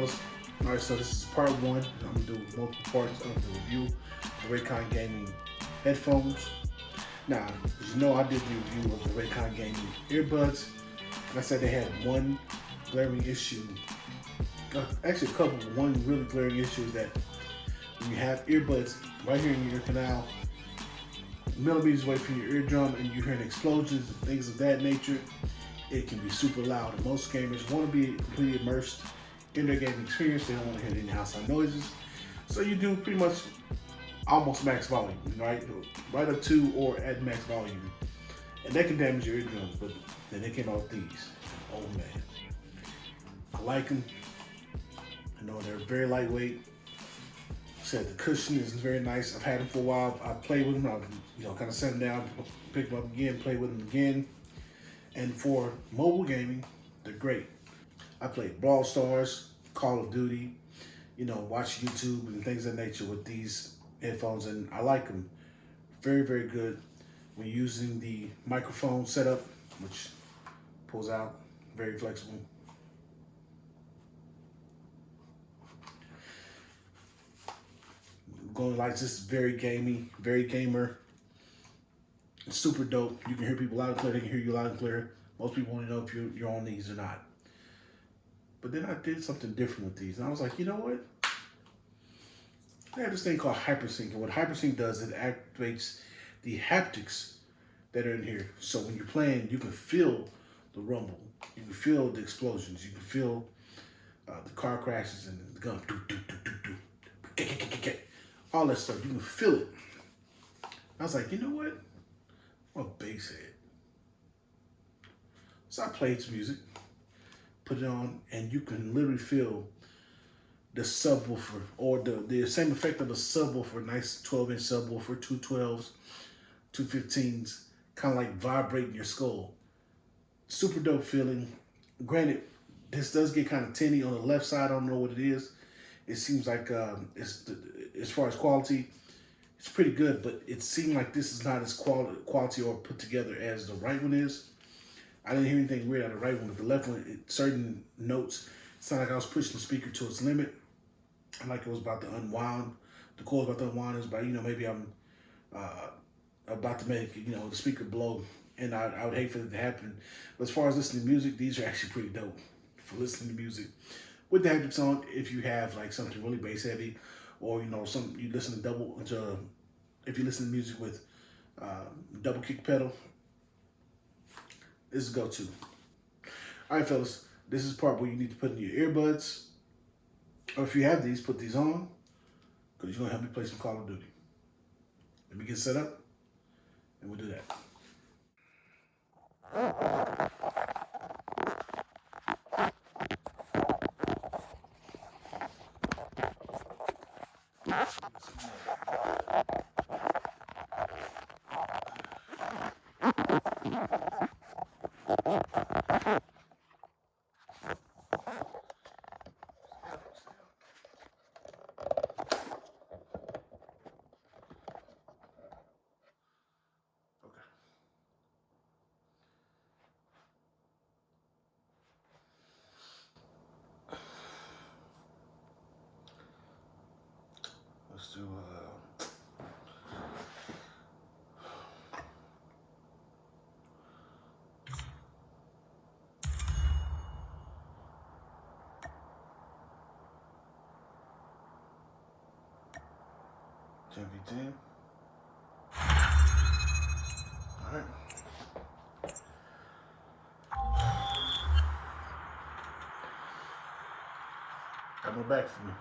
fellas. All right, so this is part one. I'm gonna do multiple parts of the review of Raycon Gaming headphones. Now, as you know, I did the review of the Raycon Gaming earbuds. And I said they had one glaring issue. Uh, actually, a couple, one really glaring issue is that when you have earbuds right here in your canal, millimeters away from your eardrum and you're hearing explosions and things of that nature, it can be super loud. And most gamers want to be completely immersed in their gaming experience. They don't want to hear any outside noises. So you do pretty much almost max volume, right? Right up to or at max volume. And that can damage your eardrums, but then they came out with these. Oh man. I like them. I know they're very lightweight. Said the cushion is very nice. I've had them for a while. I played with them. I've you know kind of set them down, pick them up again, play with them again. And for mobile gaming, they're great. I played Brawl Stars, Call of Duty, you know, watch YouTube and things of nature with these headphones, and I like them. Very, very good when using the microphone setup, which pulls out, very flexible. Going like this, very gamey, very gamer. super dope. You can hear people loud and clear. They can hear you loud and clear. Most people want to know if you're, you're on these or not. But then I did something different with these. And I was like, you know what? I have this thing called hypersync. And what hypersync does, it activates the haptics that are in here. So when you're playing, you can feel the rumble. You can feel the explosions. You can feel uh, the car crashes and the gun. All that stuff. You can feel it. I was like, you know what? I'm a bass head. So I played some music, put it on, and you can literally feel the subwoofer or the, the same effect of a subwoofer, nice 12 inch subwoofer, two 12s, two 15s, kind of like vibrating your skull. Super dope feeling. Granted, this does get kind of tinny on the left side. I don't know what it is. It seems like um, it's as far as quality, it's pretty good, but it seemed like this is not as quality, quality or put together as the right one is. I didn't hear anything weird out of the right one, but the left one, certain notes, sounded like I was pushing the speaker to its limit. Like it was about to unwind. The was about to unwind. It was about, you know, maybe I'm uh, about to make, you know, the speaker blow. And I, I would hate for it to happen. But as far as listening to music, these are actually pretty dope for listening to music. With the haptics on, if you have like something really bass heavy, or you know, some you listen to double to, if you listen to music with uh, double kick pedal, this is go-to. All right, fellas, this is part where you need to put in your earbuds, or if you have these, put these on, because you're gonna help me play some Call of Duty. Let me get set up, and we'll do that. Do uh, ten v. All right. Got my back for me.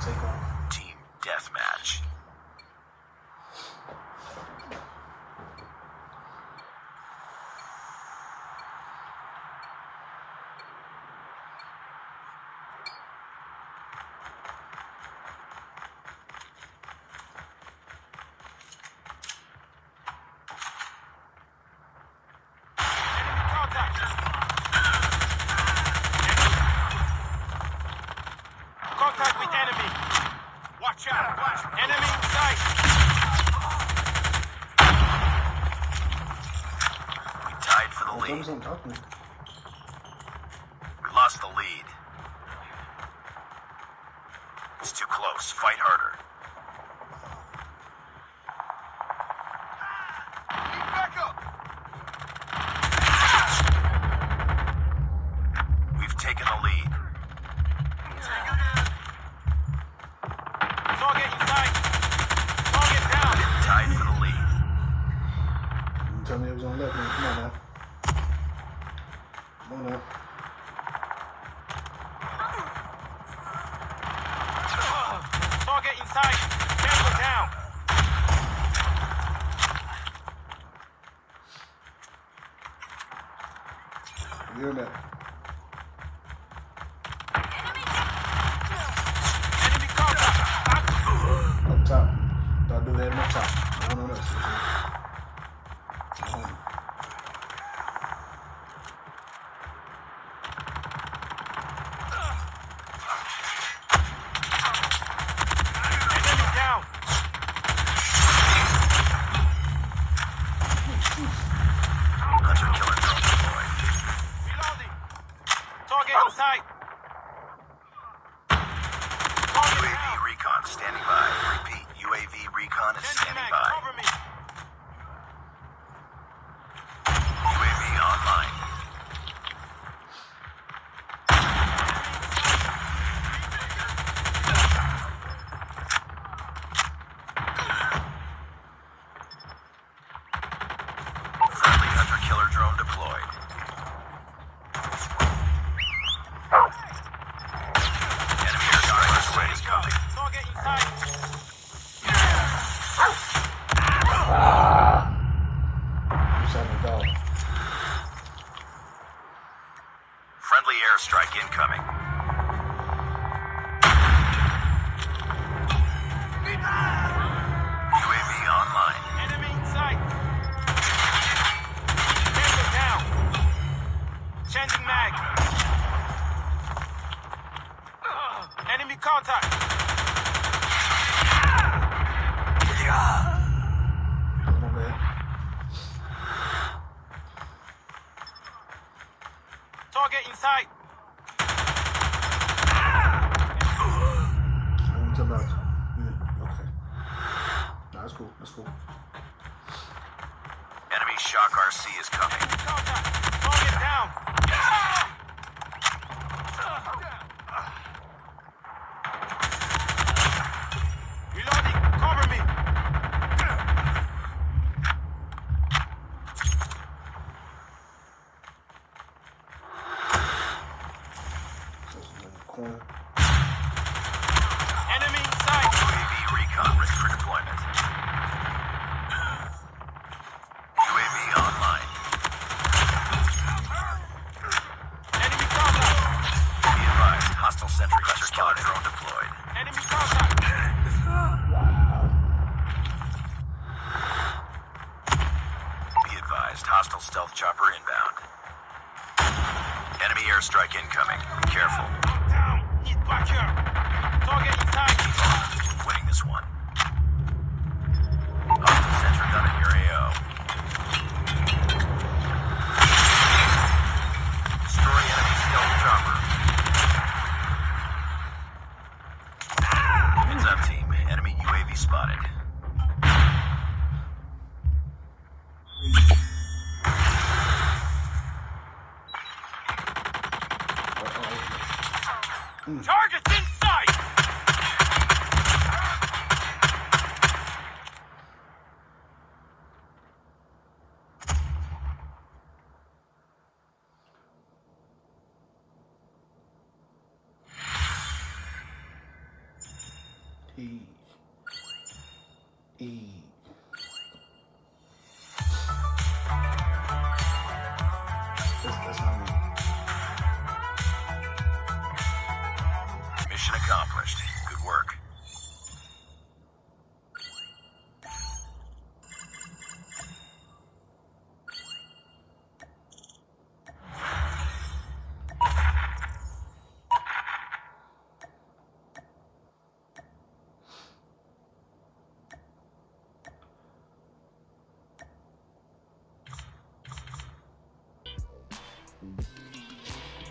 Take off. Team Deathmatch. Contact with enemy. Watch out. Watch. Enemy Me. We lost the lead. It's too close. Fight harder. We've taken the lead. Target inside. Target down. Tied for the lead. You tell me it was on left, man. Come on now. Come on now. Inside. Tango down. You Target inside. Target UAV recon standing by. Repeat. UAV recon is standing by. Incoming. UAV online. Enemy inside. Tango down. Changing mag. Enemy contact. My. Target inside. Let me tell about you. Yeah, okay. Nah, that's cool. That's cool. Enemy shock RC is coming. Enemy contact. Target down. Target inside. E. E. Mission accomplished. Good work.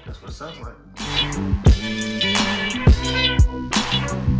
That's what it sounds like. Bye.